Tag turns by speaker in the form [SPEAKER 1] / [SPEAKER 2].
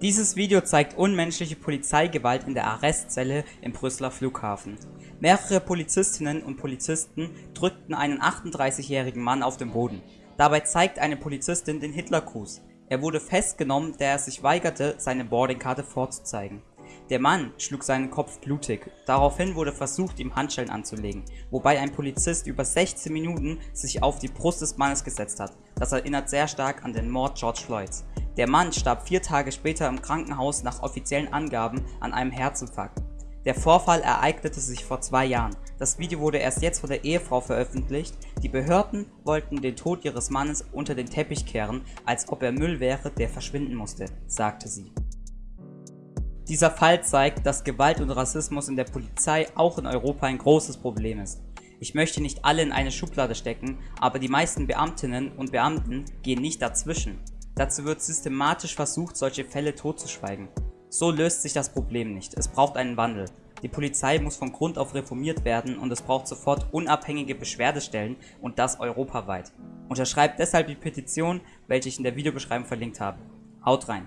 [SPEAKER 1] Dieses Video zeigt unmenschliche Polizeigewalt in der Arrestzelle im Brüsseler Flughafen. Mehrere Polizistinnen und Polizisten drückten einen 38-jährigen Mann auf den Boden. Dabei zeigt eine Polizistin den Hitlergruß. Er wurde festgenommen, da er sich weigerte, seine Boardingkarte vorzuzeigen. Der Mann schlug seinen Kopf blutig, daraufhin wurde versucht ihm Handschellen anzulegen, wobei ein Polizist über 16 Minuten sich auf die Brust des Mannes gesetzt hat. Das erinnert sehr stark an den Mord George Floyds. Der Mann starb vier Tage später im Krankenhaus nach offiziellen Angaben an einem Herzinfarkt. Der Vorfall ereignete sich vor zwei Jahren. Das Video wurde erst jetzt von der Ehefrau veröffentlicht. Die Behörden wollten den Tod ihres Mannes unter den Teppich kehren, als ob er Müll wäre, der verschwinden musste, sagte sie. Dieser Fall zeigt, dass Gewalt und Rassismus in der Polizei auch in Europa ein großes Problem ist. Ich möchte nicht alle in eine Schublade stecken, aber die meisten Beamtinnen und Beamten gehen nicht dazwischen. Dazu wird systematisch versucht, solche Fälle totzuschweigen. So löst sich das Problem nicht, es braucht einen Wandel. Die Polizei muss von Grund auf reformiert werden und es braucht sofort unabhängige Beschwerdestellen und das europaweit. Unterschreibt deshalb die Petition, welche ich in der Videobeschreibung verlinkt habe. Haut rein!